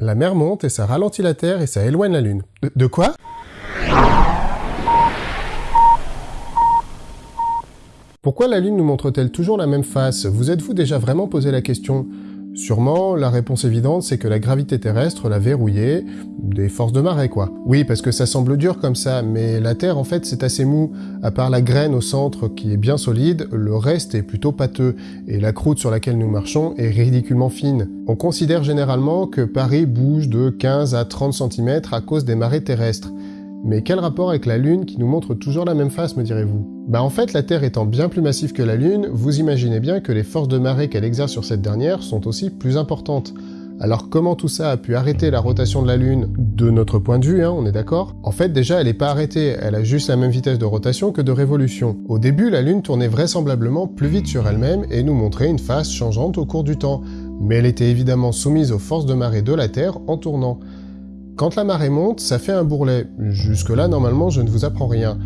La mer monte et ça ralentit la Terre et ça éloigne la Lune. De, quoi? Pourquoi la Lune nous montre-t-elle toujours la même face? Vous êtes-vous déjà vraiment posé la question? Sûrement, la réponse évidente, c'est que la gravité terrestre l'a verrouillée, des forces de marée quoi. Oui, parce que ça semble dur comme ça, mais la Terre en fait c'est assez mou. À part la graine au centre qui est bien solide, le reste est plutôt pâteux, et la croûte sur laquelle nous marchons est ridiculement fine. On considère généralement que Paris bouge de 15 à 30 cm à cause des marées terrestres. Mais quel rapport avec la Lune qui nous montre toujours la même face, me direz-vous? Bah en fait, la Terre étant bien plus massive que la Lune, vous imaginez bien que les forces de marée qu'elle exerce sur cette dernière sont aussi plus importantes. Alors comment tout ça a pu arrêter la rotation de la Lune De notre point de vue, hein, on est d'accord? En fait, déjà, elle n'est pas arrêtée, elle a juste la même vitesse de rotation que de révolution. Au début, la Lune tournait vraisemblablement plus vite sur elle-même et nous montrait une face changeante au cours du temps, mais elle était évidemment soumise aux forces de marée de la Terre en tournant. Quand la marée monte, ça fait un bourrelet. Jusque-là, normalement, je ne vous apprends rien.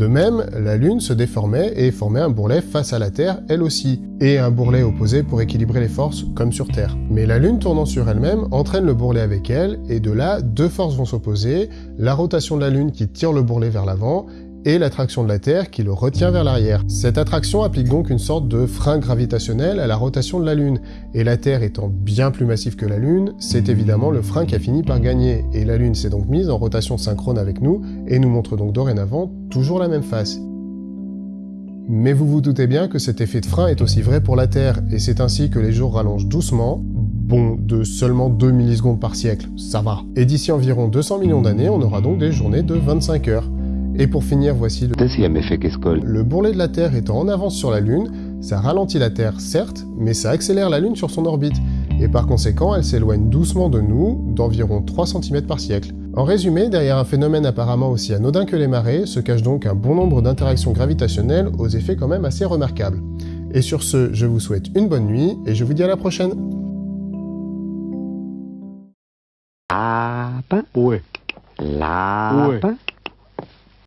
De même, la Lune se déformait et formait un bourrelet face à la Terre, elle aussi, et un bourrelet opposé pour équilibrer les forces, comme sur Terre. Mais la Lune tournant sur elle-même entraîne le bourrelet avec elle, et de là, deux forces vont s'opposer, la rotation de la Lune qui tire le bourrelet vers l'avant, et l'attraction de la Terre qui le retient vers l'arrière. Cette attraction applique donc une sorte de frein gravitationnel à la rotation de la Lune, et la Terre étant bien plus massive que la Lune, c'est évidemment le frein qui a fini par gagner, et la Lune s'est donc mise en rotation synchrone avec nous, et nous montre donc dorénavant toujours la même face. Mais vous vous doutez bien que cet effet de frein est aussi vrai pour la Terre, et c'est ainsi que les jours rallongent doucement, bon, de seulement 2 millisecondes par siècle, ça va. Et d'ici environ 200 millions d'années, on aura donc des journées de 25 heures. Et pour finir, voici le... Deuxième effet qu'escole. Le bourrelet de la Terre étant en avance sur la Lune, ça ralentit la Terre, certes, mais ça accélère la Lune sur son orbite, et par conséquent, elle s'éloigne doucement de nous, d'environ 3 cm par siècle. En résumé, derrière un phénomène apparemment aussi anodin que les marées, se cache donc un bon nombre d'interactions gravitationnelles aux effets quand même assez remarquables. Et sur ce, je vous souhaite une bonne nuit, et je vous dis à la prochaine Lapin. Ouais. Lapin. Ouais.